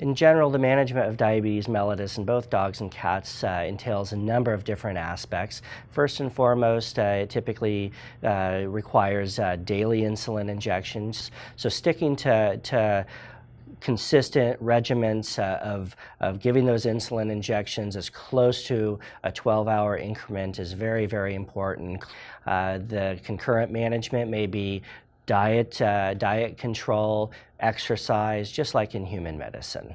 In general, the management of diabetes mellitus in both dogs and cats uh, entails a number of different aspects. First and foremost, uh, it typically uh, requires uh, daily insulin injections. So sticking to, to consistent regimens uh, of, of giving those insulin injections as close to a 12-hour increment is very, very important. Uh, the concurrent management may be diet, uh, diet control, exercise, just like in human medicine.